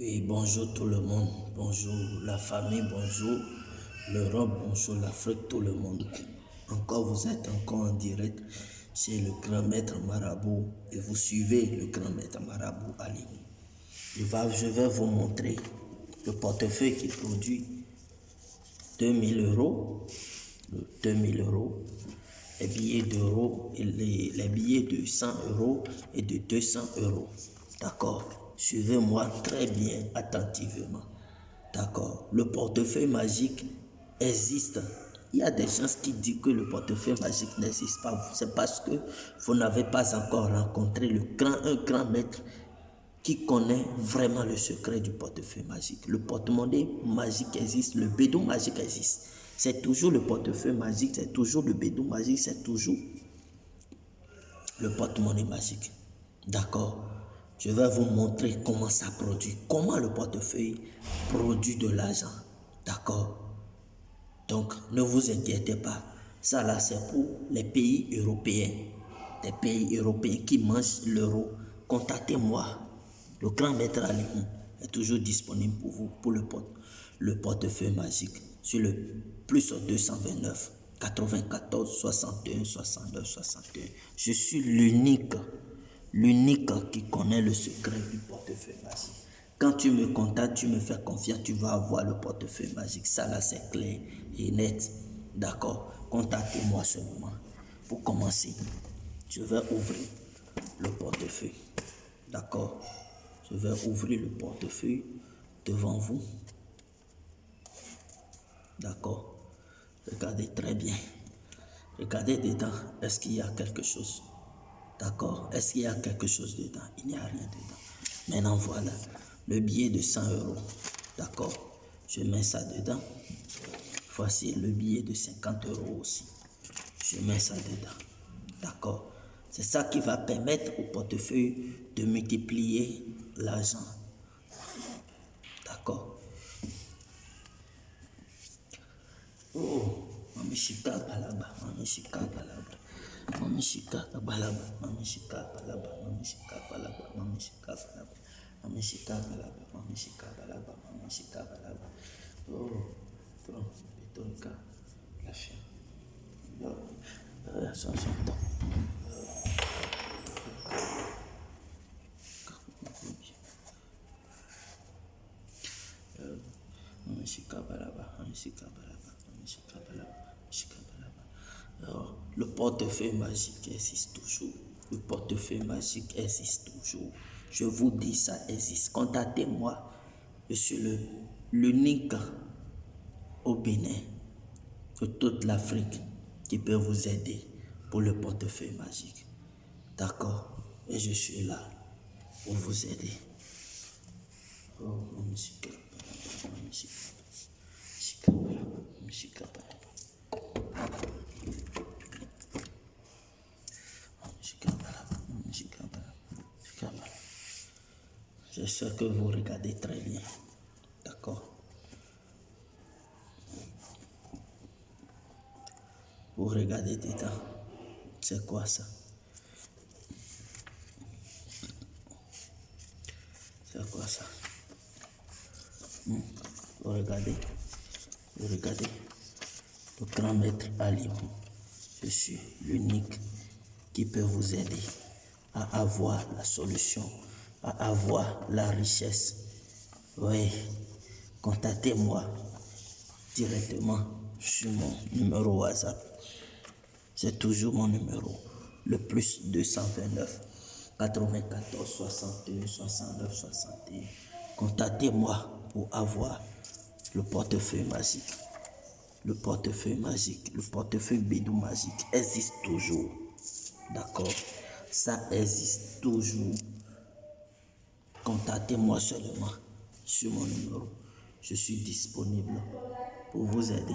Oui, bonjour tout le monde, bonjour la famille, bonjour l'Europe, bonjour l'Afrique, tout le monde. Encore vous êtes encore en direct c'est le grand maître marabout et vous suivez le grand maître marabout Ali. Je vais, je vais vous montrer le portefeuille qui produit 2000 euros, 2000 euros, les billets d'euros, les, les billets de 100 euros et de 200 euros. D'accord Suivez-moi très bien, attentivement. D'accord Le portefeuille magique existe. Il y a des gens qui disent que le portefeuille magique n'existe pas. C'est parce que vous n'avez pas encore rencontré le grand, un grand maître qui connaît vraiment le secret du portefeuille magique. Le porte-monnaie magique existe, le bédou magique existe. C'est toujours le portefeuille magique, c'est toujours le bédou magique, c'est toujours le porte-monnaie magique. D'accord je vais vous montrer comment ça produit, comment le portefeuille produit de l'argent. D'accord? Donc, ne vous inquiétez pas. Ça là, c'est pour les pays européens. Les pays européens qui mangent l'euro. Contactez-moi. Le grand maître Alimou est toujours disponible pour vous, pour le, le portefeuille magique. Sur le plus 229 94 61 69 61. Je suis l'unique l'unique qui connaît le secret du portefeuille magique. Quand tu me contactes, tu me fais confiance, tu vas avoir le portefeuille magique. Ça là, c'est clair et net. D'accord Contactez-moi seulement. Pour commencer, je vais ouvrir le portefeuille. D'accord Je vais ouvrir le portefeuille devant vous. D'accord Regardez très bien. Regardez dedans. Est-ce qu'il y a quelque chose? D'accord Est-ce qu'il y a quelque chose dedans? Il n'y a rien dedans. Maintenant, voilà le billet de 100 euros. D'accord Je mets ça dedans. Voici le billet de 50 euros aussi. Je mets ça dedans. D'accord C'est ça qui va permettre au portefeuille de multiplier l'argent. D'accord Oh, Mamishika là-bas, Mamishika là-bas. mamishika kalaba mamishika kalaba mamishika mami mamishika kalaba mamishika kalaba mamishika mami mamishika kalaba oh tro betonka la chia yo ça ça to mamishika kalaba mamishika kalaba mamishika kalaba mamishika kalaba oh le portefeuille magique existe toujours. Le portefeuille magique existe toujours. Je vous dis, ça existe. Contactez-moi. Je suis l'unique au Bénin, de toute l'Afrique, qui peut vous aider pour le portefeuille magique. D'accord? Et je suis là pour vous aider. Oh. Musique. Musique. Je sais que vous regardez très bien. D'accord Vous regardez dedans. C'est quoi ça? C'est quoi ça? Vous regardez Vous regardez Le grand maître Ali. Je suis l'unique qui peut vous aider à avoir la solution à avoir la richesse. Oui, contactez-moi directement sur mon numéro WhatsApp. C'est toujours mon numéro, le plus 229 94 61 69 61. Contactez-moi pour avoir le portefeuille magique. Le portefeuille magique, le portefeuille bidou magique existe toujours. D'accord? Ça existe toujours. Contactez-moi seulement sur mon numéro. Je suis disponible pour vous aider.